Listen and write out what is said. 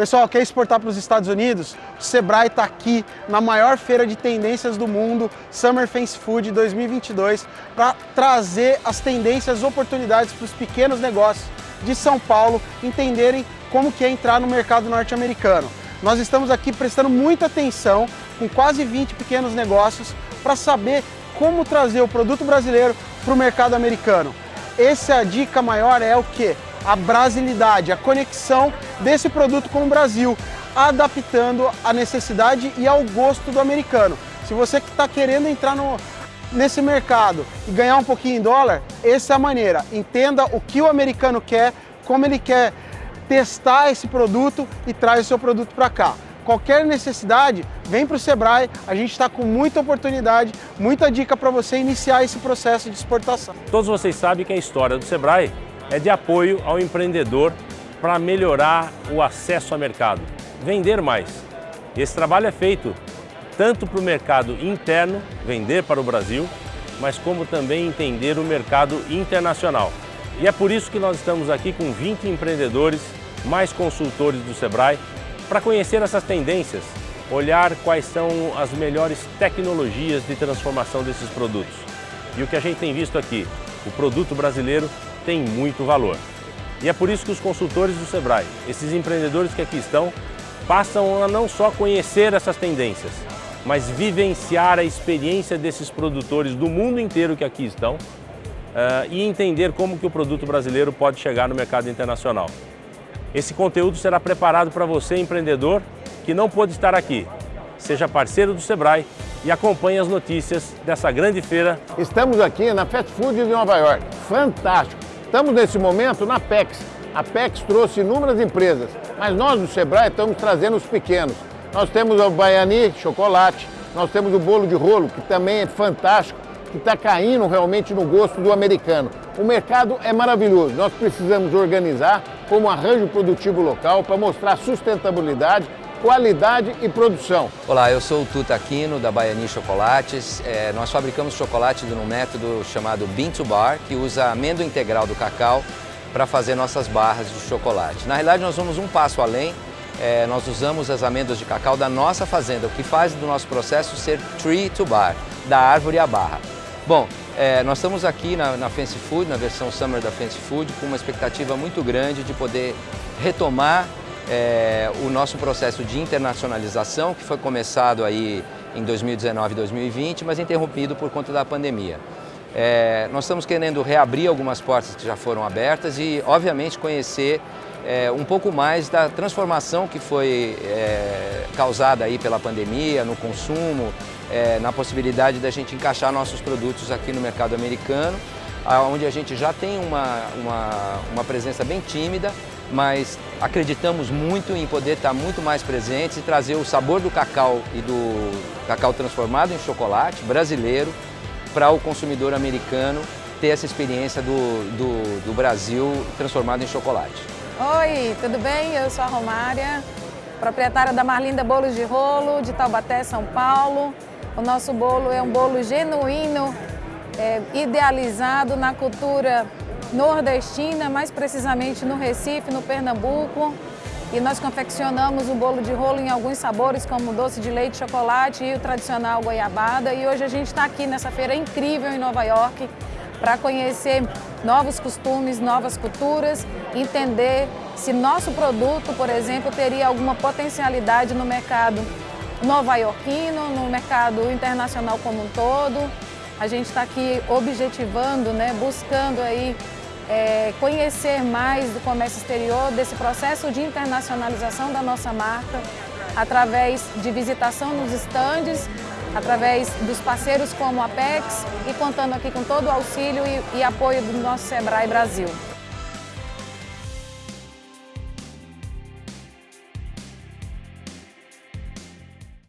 Pessoal, quer exportar para os Estados Unidos? O Sebrae está aqui na maior feira de tendências do mundo, Summer Fence Food 2022, para trazer as tendências, as oportunidades para os pequenos negócios de São Paulo entenderem como que é entrar no mercado norte-americano. Nós estamos aqui prestando muita atenção com quase 20 pequenos negócios para saber como trazer o produto brasileiro para o mercado americano. Essa é a dica maior é o que? A brasilidade, a conexão desse produto com o Brasil, adaptando a necessidade e ao gosto do americano. Se você que está querendo entrar no, nesse mercado e ganhar um pouquinho em dólar, essa é a maneira. Entenda o que o americano quer, como ele quer testar esse produto e traz o seu produto para cá. Qualquer necessidade, vem para o Sebrae, a gente está com muita oportunidade, muita dica para você iniciar esse processo de exportação. Todos vocês sabem que a história do Sebrae é de apoio ao empreendedor para melhorar o acesso ao mercado, vender mais. Esse trabalho é feito tanto para o mercado interno, vender para o Brasil, mas como também entender o mercado internacional. E é por isso que nós estamos aqui com 20 empreendedores mais consultores do Sebrae para conhecer essas tendências, olhar quais são as melhores tecnologias de transformação desses produtos. E o que a gente tem visto aqui, o produto brasileiro tem muito valor. E é por isso que os consultores do Sebrae, esses empreendedores que aqui estão, passam a não só conhecer essas tendências, mas vivenciar a experiência desses produtores do mundo inteiro que aqui estão uh, e entender como que o produto brasileiro pode chegar no mercado internacional. Esse conteúdo será preparado para você, empreendedor, que não pôde estar aqui. Seja parceiro do Sebrae e acompanhe as notícias dessa grande feira. Estamos aqui na Fast Food de Nova York. Fantástico! Estamos nesse momento na PEX. A PEX trouxe inúmeras empresas, mas nós do Sebrae estamos trazendo os pequenos. Nós temos o Baiani chocolate, nós temos o bolo de rolo, que também é fantástico, que está caindo realmente no gosto do americano. O mercado é maravilhoso, nós precisamos organizar como arranjo produtivo local para mostrar sustentabilidade, qualidade e produção. Olá, eu sou o Tuta Aquino, da Baiani Chocolates. É, nós fabricamos chocolate num método chamado Bean to Bar, que usa amêndoa integral do cacau para fazer nossas barras de chocolate. Na realidade, nós vamos um passo além, é, nós usamos as amêndoas de cacau da nossa fazenda, o que faz do nosso processo ser tree to bar, da árvore à barra. Bom, é, nós estamos aqui na, na Fancy Food, na versão Summer da Fancy Food, com uma expectativa muito grande de poder retomar é, o nosso processo de internacionalização, que foi começado aí em 2019 e 2020, mas interrompido por conta da pandemia. É, nós estamos querendo reabrir algumas portas que já foram abertas e, obviamente, conhecer é, um pouco mais da transformação que foi é, causada aí pela pandemia, no consumo, é, na possibilidade da gente encaixar nossos produtos aqui no mercado americano, onde a gente já tem uma, uma, uma presença bem tímida, mas acreditamos muito em poder estar muito mais presentes e trazer o sabor do cacau e do cacau transformado em chocolate brasileiro para o consumidor americano ter essa experiência do, do, do Brasil transformado em chocolate. Oi, tudo bem? Eu sou a Romária, proprietária da Marlinda Bolos de Rolo, de Taubaté, São Paulo. O nosso bolo é um bolo genuíno, é, idealizado na cultura nordestina, mais precisamente no Recife, no Pernambuco. E nós confeccionamos o bolo de rolo em alguns sabores, como doce de leite, chocolate e o tradicional goiabada. E hoje a gente está aqui nessa feira incrível em Nova York, para conhecer novos costumes, novas culturas, entender se nosso produto, por exemplo, teria alguma potencialidade no mercado nova-iorquino, no mercado internacional como um todo. A gente está aqui objetivando, né, buscando aí é, conhecer mais do comércio exterior, desse processo de internacionalização da nossa marca, através de visitação nos estandes, através dos parceiros como a Apex e contando aqui com todo o auxílio e, e apoio do nosso Sebrae Brasil.